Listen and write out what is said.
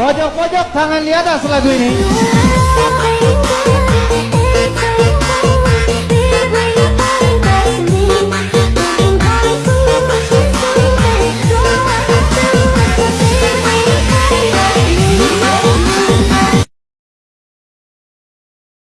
Pojok-pojok tangan di atas lagu ini.